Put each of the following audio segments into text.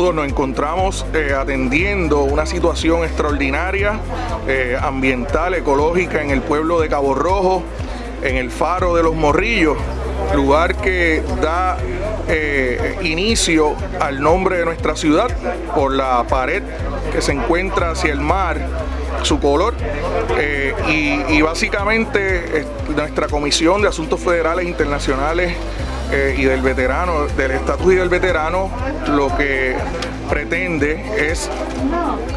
Saludos, nos encontramos eh, atendiendo una situación extraordinaria, eh, ambiental, ecológica en el pueblo de Cabo Rojo, en el faro de los Morrillos, lugar que da eh, inicio al nombre de nuestra ciudad por la pared que se encuentra hacia el mar, su color, y, y, básicamente nuestra Comisión de Asuntos Federales Internacionales eh, y del veterano, del estatus y del veterano, lo que pretende es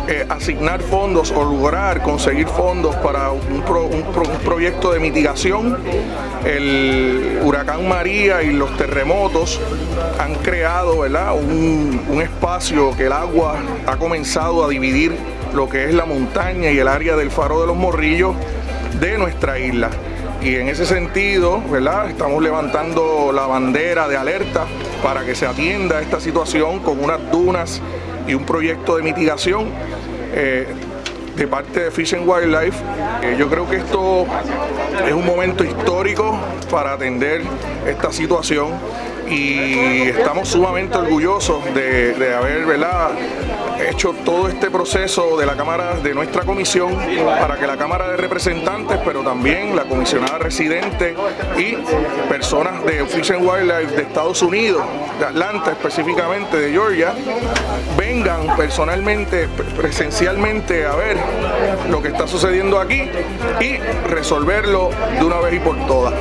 eh, asignar fondos o lograr conseguir fondos para un, proyecto de mitigación. El huracán María y los terremotos han creado ¿verdad? Un, un espacio que el agua ha comenzado a dividir lo que es la montaña y el área del faro de los morrillos de nuestra isla y en ese sentido, ¿verdad? Estamos levantando la bandera de alerta para que se atienda esta situación con unas dunas y un proyecto de mitigación eh, de parte de Fish and Wildlife. Eh, yo creo que esto es un momento histórico para atender esta situación y estamos sumamente orgullosos de, de haber ¿verdad? Hecho todo este proceso de la Cámara, de nuestra comisión, para que la Cámara de Representantes, pero también la comisionada residente y personas de Fish and Wildlife de Estados Unidos, de Atlanta específicamente, de Georgia, vengan personalmente, presencialmente a ver lo que está sucediendo aquí y resolverlo de una vez y por todas.